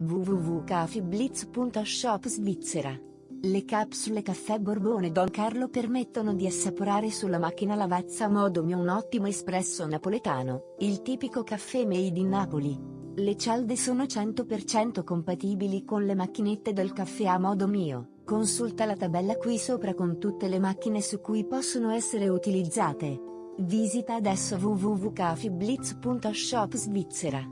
www.cafiblitz.shop Svizzera. Le capsule caffè Borbone Don Carlo permettono di assaporare sulla macchina lavazza a modo mio un ottimo espresso napoletano, il tipico caffè made in Napoli. Le cialde sono 100% compatibili con le macchinette del caffè a modo mio. Consulta la tabella qui sopra con tutte le macchine su cui possono essere utilizzate. Visita adesso www.cafiblitz.shop Svizzera.